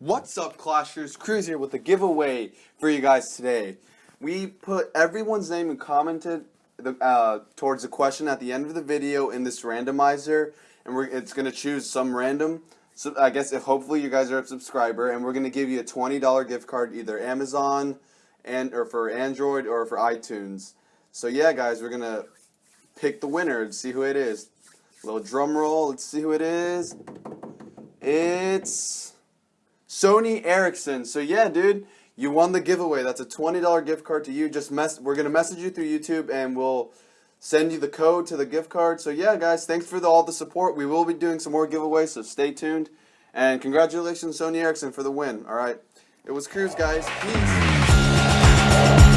What's up, Clashers? Cruz here with a giveaway for you guys today. We put everyone's name and commented the, uh, towards the question at the end of the video in this randomizer, and we're, it's going to choose some random. So I guess if hopefully you guys are a subscriber, and we're going to give you a twenty dollar gift card, either Amazon and or for Android or for iTunes. So yeah, guys, we're gonna pick the winner and see who it is. Little drum roll. Let's see who it is. It's Sony Ericsson. So yeah, dude, you won the giveaway. That's a $20 gift card to you. Just mess we're going to message you through YouTube and we'll send you the code to the gift card. So yeah, guys, thanks for the, all the support. We will be doing some more giveaways, so stay tuned. And congratulations Sony Ericsson for the win. All right. It was Cruz, guys. Peace.